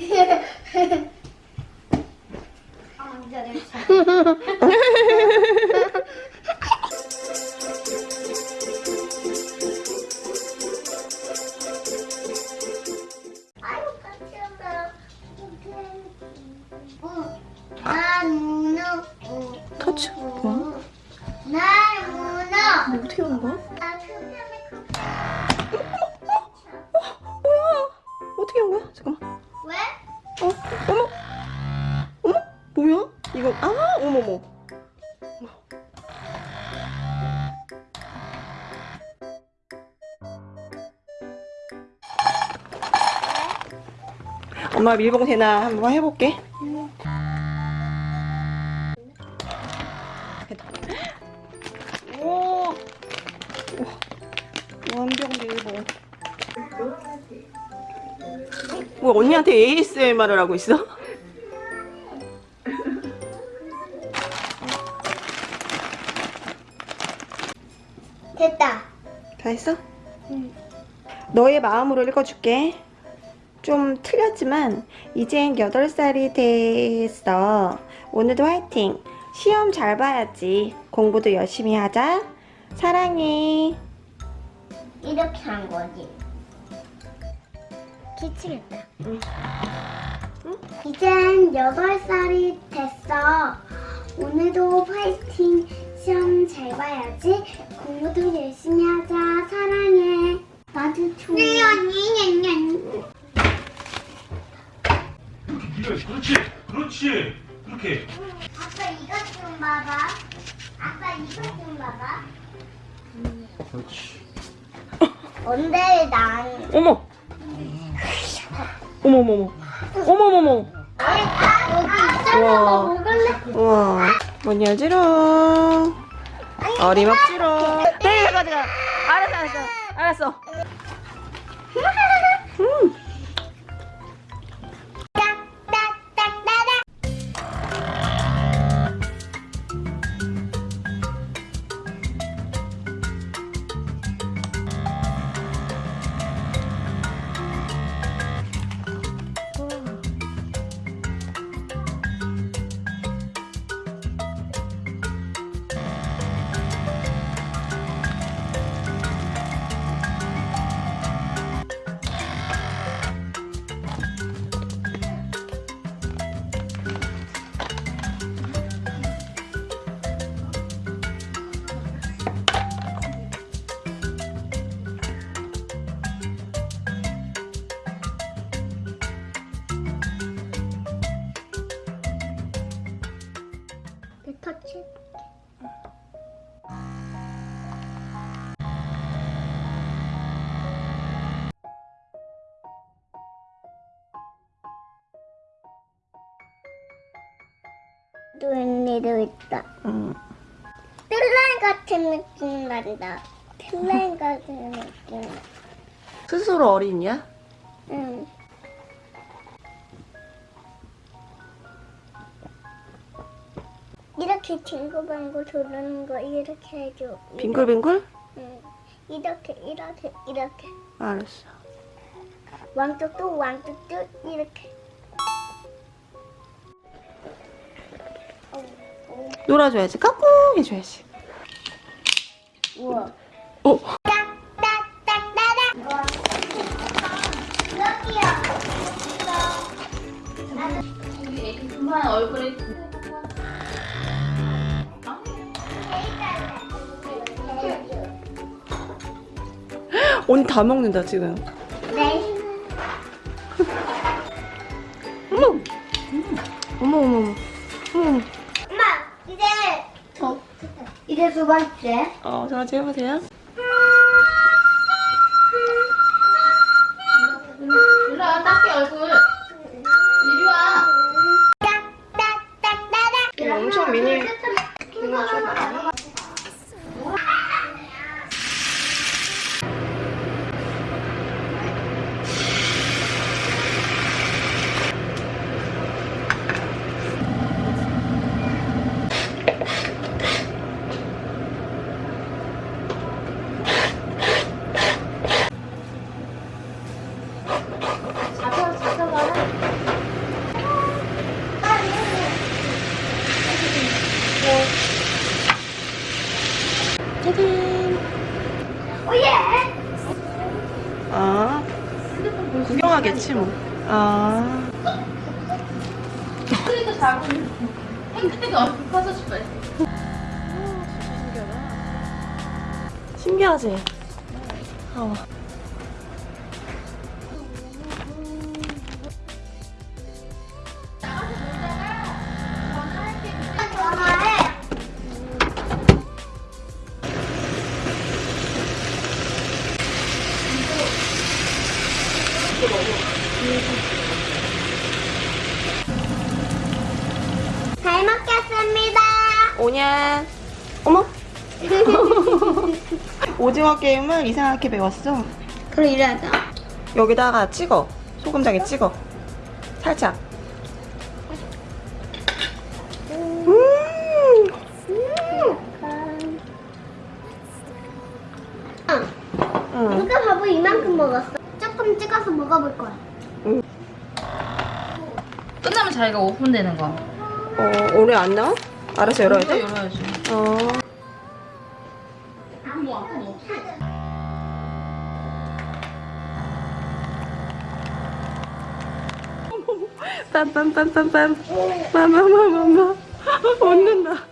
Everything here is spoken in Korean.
Yeah. 엄마 밀봉 되나 한번 해볼게. 오, 완벽 밀봉. 뭐 언니한테 ASMR을 하고 있어? 됐다. 다 했어? 응. 너의 마음으로 읽어줄게. 좀 틀렸지만 이젠 8살이 됐어. 오늘도 화이팅. 시험 잘 봐야지. 공부도 열심히 하자. 사랑해. 이렇게 한 거지. 기침했다. 응. 이젠 8살이 됐어. 오늘도 파이팅. 시험 잘 봐야지. 공부도 열심히 하자. 사랑해. 나도 좋아. 네, 언니, 냥냥. 이렇게 그렇지 그렇지 그렇게 아빠 이것 좀 봐봐. 아빠 이것 좀 봐봐. 그렇지 근데 난 어머. 어머머머. 여기 있잖아. 우와. 너 먹을래? 우와. 뭐냐지롱. 어림없지롱. 네, 가져가. 알았어, 알았어. 알았어. 음. 내 터치. 웬일도 있다. 음. 슬라임 같은 느낌 난다. 슬라임 같은 느낌. 스스로 어린이야? 응. 이렇게 징글방글 도는 거 이렇게 해줘. 빙글빙글? 응. 이렇게 이렇게 이렇게 알았어. 왕뚝뚝 왕뚝뚝 이렇게. 어, 어. 놀아줘야지. 까꿍 해줘야지. 우와. 어? 얼굴에 언니 다 먹는다 지금. 네. 어머. 어머 어머 어머. 어머. 엄마 이제 저 이제 두 번째. 어, 저 같이 해보세요. 잡혀, 잡혀가라. 구경하겠지, 뭐. 아. 그러니까 작은 행태가 커서 싶어요. 신기하지? 어. 잘 먹겠습니다. 오냐? 어머? 오징어 게임을 이상하게 배웠어. 그럼 이래야죠. 여기다가 찍어. 소금장에 찍어. 살짝. 음. 응. 누가 밥을 이만큼 먹었어? 조금 찍어서 먹어볼 거야. 끝나면 자기가 오픈되는 거. 어, 오래 안 나와? 알아서 열어야 돼? 열어야지. 어. 빰빰빰빰빰. 빰빰빰빰빰. 웃는다.